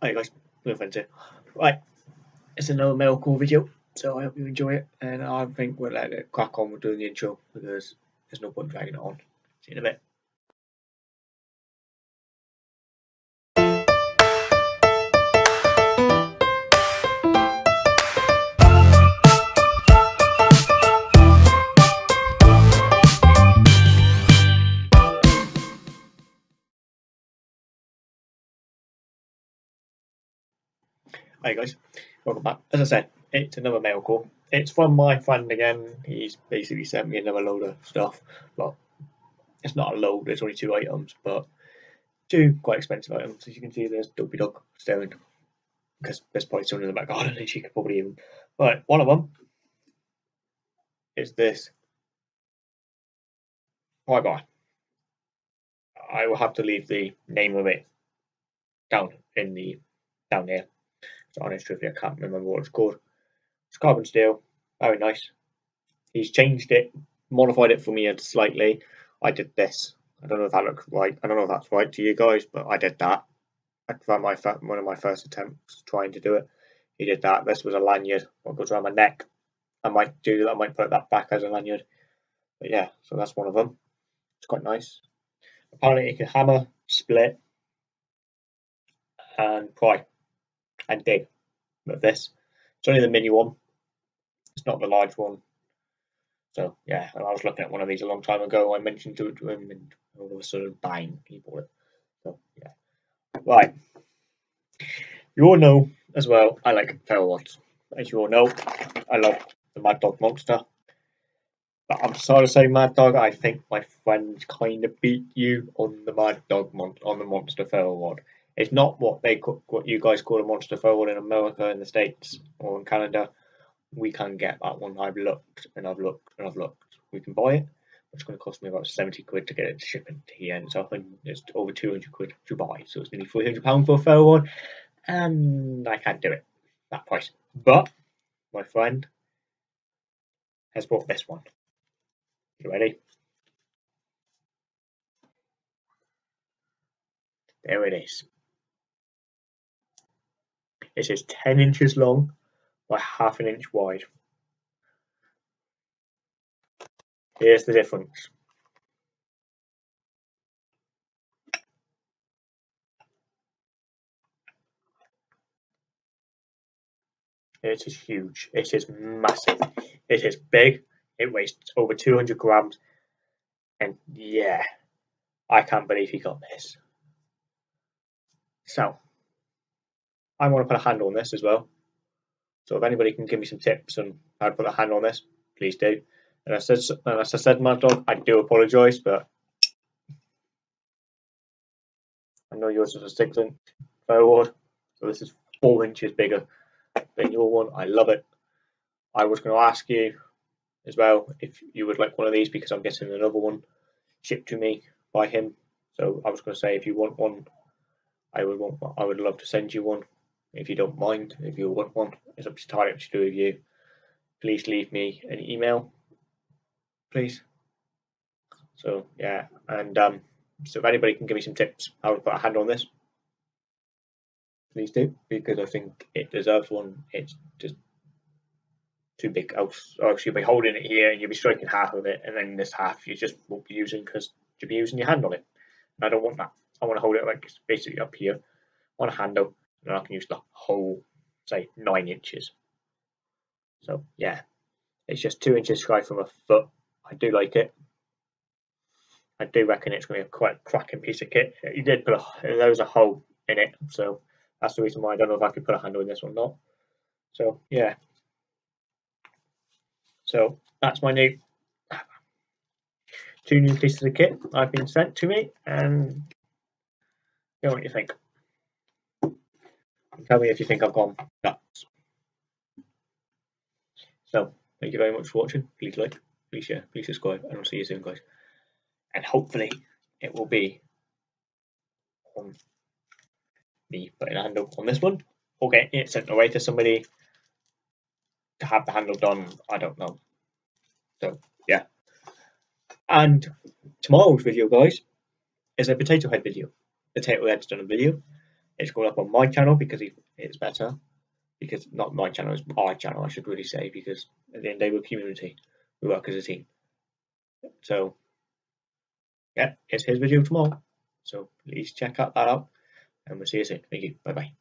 Hi guys, no offense here. Right, it's another metalcore video, so I hope you enjoy it, and I think we'll let it crack on with doing the intro, because there's no point dragging it on. See you in a bit. Hi guys, welcome back. As I said, it's another mail call. It's from my friend again. He's basically sent me another load of stuff. Well, it's not a load, there's only two items, but two quite expensive items. As you can see, there's Dopey Dog staring because there's probably someone in the back garden and she could probably even. But one of them is this. Bye bye. I will have to leave the name of it down in the down there honest trivia, I can't remember what it's called. It's carbon steel, very nice. He's changed it, modified it for me slightly. I did this. I don't know if that looks right. I don't know if that's right to you guys, but I did that. I my one of my first attempts trying to do it. He did that. This was a lanyard. What goes around my neck. I might do that. I might put that back as a lanyard. But yeah, so that's one of them. It's quite nice. Apparently, it can hammer, split, and pry and dig with this. It's only the mini one. It's not the large one. So yeah, and I was looking at one of these a long time ago. I mentioned to, him, and all of a sudden, bang, he bought it. So yeah, right. You all know as well. I like ferro rods. As you all know, I love the Mad Dog Monster. But I'm sorry to say, Mad Dog, I think my friend kind of beat you on the Mad Dog mon- on the Monster ferro rod. It's not what they what you guys call a monster ferro rod in America, in the States, or in Canada. We can get that one. I've looked and I've looked and I've looked. We can buy it. It's going to cost me about 70 quid to get it shipping to here, and it's often it's over 200 quid to buy, so it's nearly 300 pound for a fair one, and I can't do it that price. But my friend has bought this one. You ready? There it is. It is 10 inches long by half an inch wide. Here's the difference. It is huge. It is massive. It is big. It weighs over 200 grams. And yeah, I can't believe he got this. So, I want to put a handle on this as well. So if anybody can give me some tips on how to put a handle on this, please do. And I said, and as I said, Mad Dog, I do apologise, but I know yours is a six inch ferro rod, so this is four inches bigger than your one. I love it. I was going to ask you as well if you would like one of these because I'm getting another one shipped to me by him. So I was going to say if you want one, I would want. I would love to send you one if you don't mind, if you want one, it's up to entirely up to do with you. Please leave me an email, please. So yeah, and um, so if anybody can give me some tips to put a handle on this, please do because I think it deserves one. It's just too big. Else, else you'll be holding it here and you'll be striking half of it, and then this half you just won't be using because you'll be using your hand on it. And I don't want that. I want to hold it like it's basically up here on a handle and I can use the whole, say, nine inches. So yeah, it's just two inches sky from a foot. I do like it. I do reckon it's going to be a quite cracking piece of kit. You did put a there was a hole in it, so that's the reason why I don't know if I could put a handle in this or not. So yeah. So that's my new two new pieces of kit I've been sent to me, and you know what you think. Tell me if you think I've gone nuts. So, thank you very much for watching. Please like, please share, please subscribe, and I'll see you soon, guys. And hopefully, it will be on me putting a handle on this one, or getting it sent away to somebody to have the handle done. I don't know. So, yeah. And tomorrow's video, guys, is a potato head video. Potato head's done a video it's going up on my channel because it's better. Because not my channel, it's our channel, I should really say, because at the end of the we're community. We work as a team. So, yeah, it's his video tomorrow. So please check out that out, and we'll see you soon. Thank you. Bye bye.